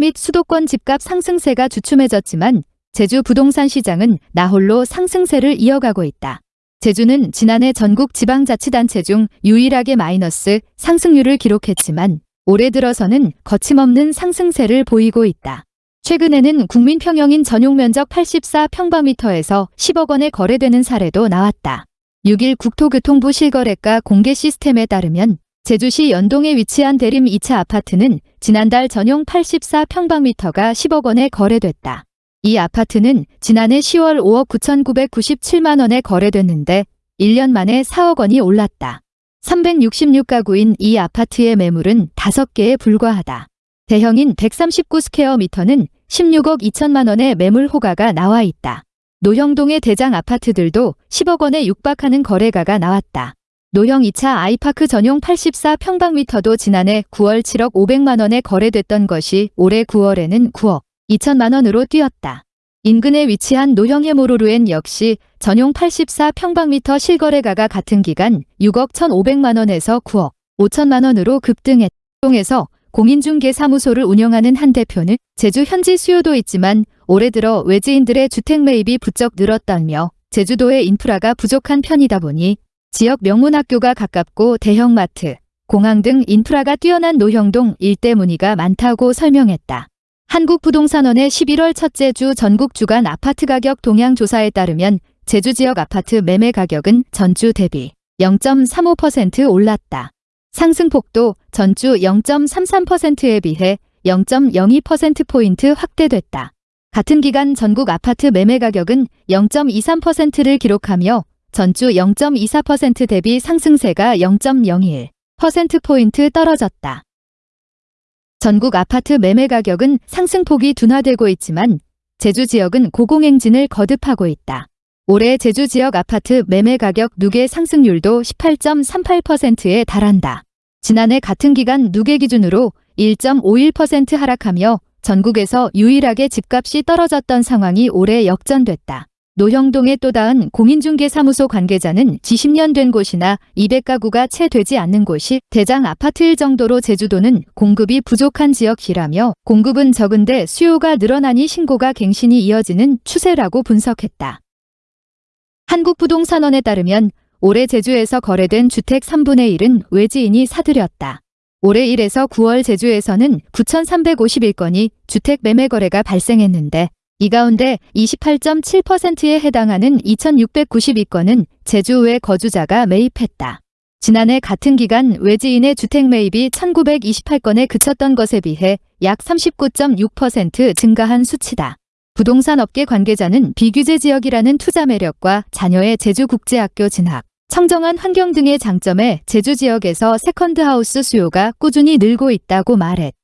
및 수도권 집값 상승세가 주춤해졌지만 제주 부동산 시장은 나홀로 상승세를 이어가고 있다. 제주는 지난해 전국 지방자치단체 중 유일하게 마이너스 상승률을 기록했지만 올해 들어서는 거침없는 상승세를 보이고 있다. 최근에는 국민평형인 전용면적 84평방미터에서 10억 원에 거래되는 사례도 나왔다. 6일 국토교통부 실거래가 공개 시스템에 따르면 제주시 연동에 위치한 대림 2차 아파트는 지난달 전용 84평방미터가 10억 원에 거래됐다. 이 아파트는 지난해 10월 5억 9,997만 원에 거래됐는데 1년 만에 4억 원이 올랐다. 366가구인 이 아파트의 매물은 5개에 불과하다. 대형인 139스퀘어미터는 16억 2천만 원의 매물 호가가 나와 있다. 노형동의 대장 아파트들도 10억 원에 육박하는 거래가가 나왔다. 노형 2차 아이파크 전용 84평방미터도 지난해 9월 7억 500만 원에 거래됐던 것이 올해 9월에는 9억 2천만 원으로 뛰었다. 인근에 위치한 노형 해모로루엔 역시 전용 84평방미터 실거래가가 같은 기간 6억 1,500만 원에서 9억 5천만 원으로 급등했. 통해서 공인중개사무소를 운영하는 한 대표는 제주 현지 수요도 있지만 올해 들어 외지인들의 주택 매입이 부쩍 늘었다며 제주도의 인프라가 부족한 편이다 보니 지역 명문학교가 가깝고 대형마트, 공항 등 인프라가 뛰어난 노형동 일대 문의가 많다고 설명했다. 한국부동산원의 11월 첫째 주 전국 주간 아파트 가격 동향 조사에 따르면 제주 지역 아파트 매매 가격은 전주 대비 0.35% 올랐다. 상승폭도 전주 0.33%에 비해 0.02%포인트 확대됐다. 같은 기간 전국 아파트 매매 가격은 0.23%를 기록하며 전주 0.24% 대비 상승세가 0.01%포인트 떨어졌다. 전국 아파트 매매 가격은 상승폭이 둔화되고 있지만 제주 지역은 고공행진을 거듭하고 있다. 올해 제주 지역 아파트 매매 가격 누계 상승률도 18.38%에 달한다. 지난해 같은 기간 누계 기준으로 1.51% 하락하며 전국에서 유일하게 집값이 떨어졌던 상황이 올해 역전됐다. 노형동의 또 다른 공인중개사무소 관계자는 지10년 된 곳이나 200가구가 채 되지 않는 곳이 대장 아파트일 정도로 제주도는 공급이 부족한 지역이라며 공급은 적은데 수요가 늘어나니 신고가 갱신이 이어지는 추세라고 분석했다. 한국부동산원에 따르면 올해 제주에서 거래된 주택 3분의 1은 외지인이 사들였다. 올해 1에서 9월 제주에서는 9,351건이 주택 매매 거래가 발생했는데 이 가운데 28.7%에 해당하는 2,692건은 제주 외 거주자가 매입했다. 지난해 같은 기간 외지인의 주택 매입이 1,928건에 그쳤던 것에 비해 약 39.6% 증가한 수치다. 부동산 업계 관계자는 비규제 지역이라는 투자 매력과 자녀의 제주국제학교 진학, 청정한 환경 등의 장점에 제주 지역에서 second house 수요가 꾸준히 늘고 있다고 말했다.